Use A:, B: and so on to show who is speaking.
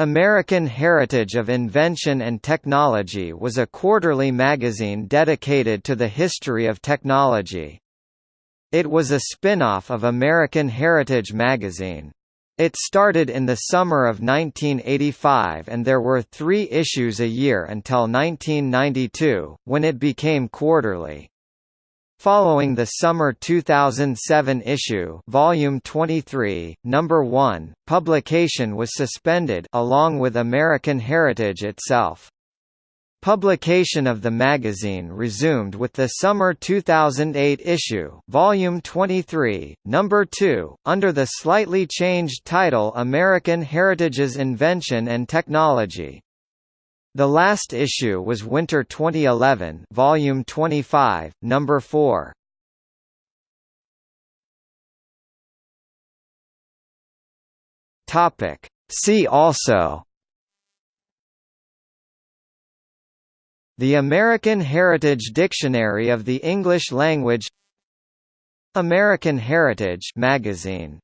A: American Heritage of Invention and Technology was a quarterly magazine dedicated to the history of technology. It was a spin-off of American Heritage magazine. It started in the summer of 1985 and there were three issues a year until 1992, when it became quarterly. Following the summer 2007 issue, volume 23, number 1, publication was suspended along with American Heritage itself. Publication of the magazine resumed with the summer 2008 issue, volume 23, number 2, under the slightly changed title American Heritage's Invention and Technology. The last issue was Winter 2011, Volume 25, Number 4. Topic. See also The American Heritage Dictionary of the English Language American Heritage magazine